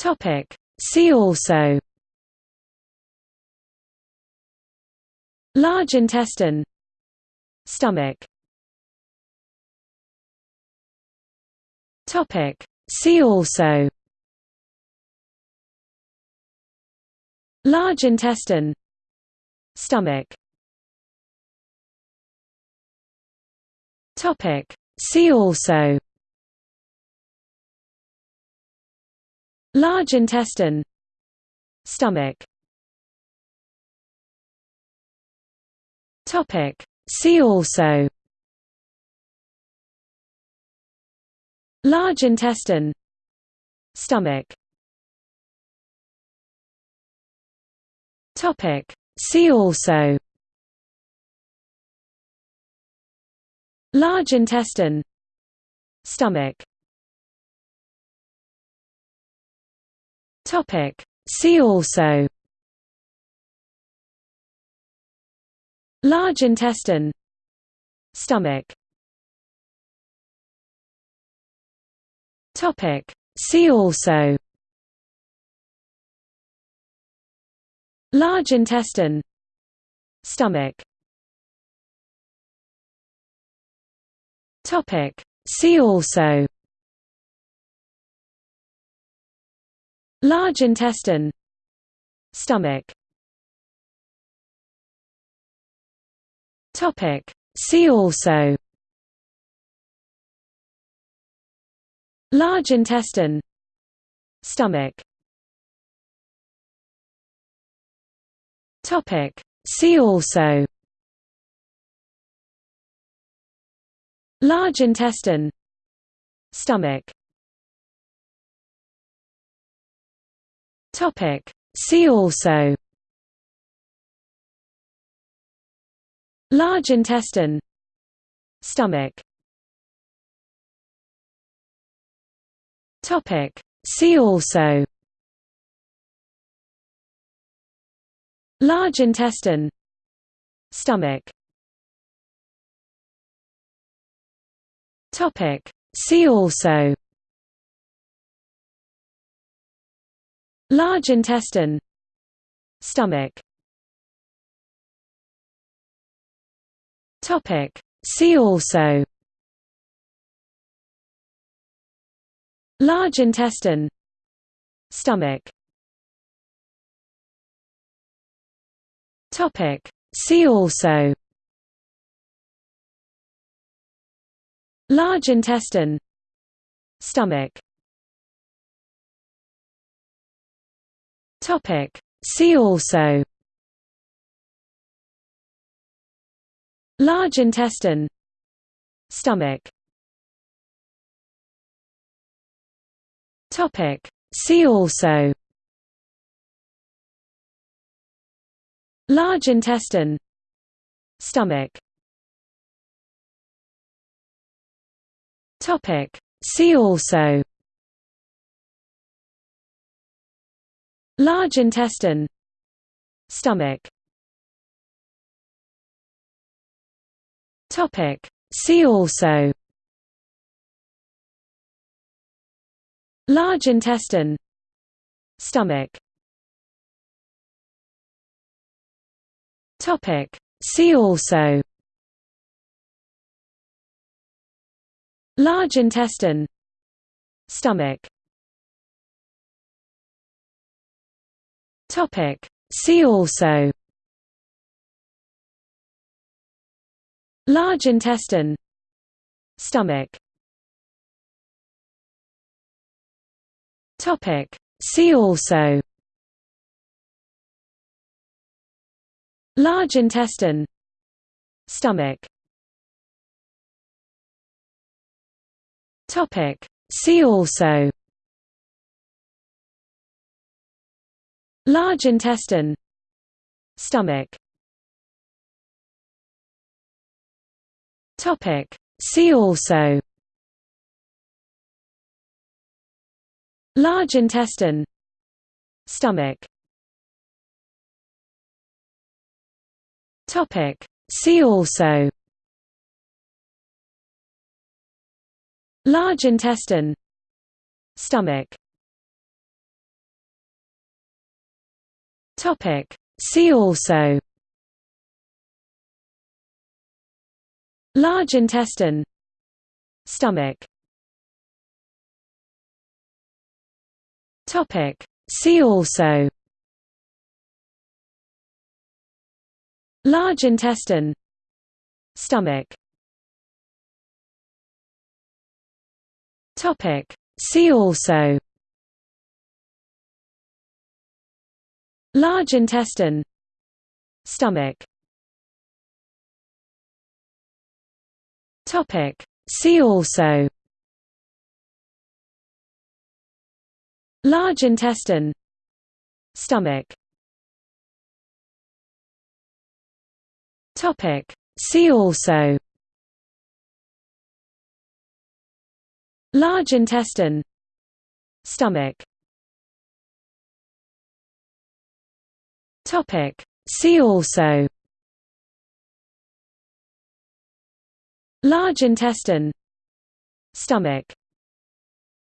Topic. See also. Large intestine. Stomach. Topic. See also. Large intestine. Stomach. Topic. See also Large intestine. Stomach. Topic. See also. Large intestine. Stomach. Topic. See also. Large intestine. Stomach Topic. See also. Large intestine. Stomach. Topic. See also. Large intestine. Stomach. Topic. See also Large intestine. Stomach. Topic. See also. Large intestine. Stomach. Topic. See also. Large intestine. Stomach Topic. See also. Large intestine. Stomach. Topic. See also. Large intestine. Stomach. Topic. See also Large intestine Stomach. Topic. See also. Large intestine Stomach. Topic. See also. Large intestine Stomach Topic. See also. Large intestine. Stomach. Topic. See also. Large intestine. Stomach. Topic. See also Large intestine. Stomach. Topic. See also. Large intestine. Stomach. Topic. See also. Large intestine. Stomach Topic. See also. Large intestine. Stomach. Topic. See also. Large intestine. Stomach. Topic. See also Large intestine. Stomach. Topic. See also. Large intestine. Stomach. Topic. See also. Large intestine. Stomach Topic. See also. Large intestine. Stomach. Topic. See also. Large intestine. Stomach. Topic. See also Large intestine. Stomach. Topic. See also. Large intestine. Stomach. Topic. See also. Large intestine. Stomach Topic. See also Large intestine Stomach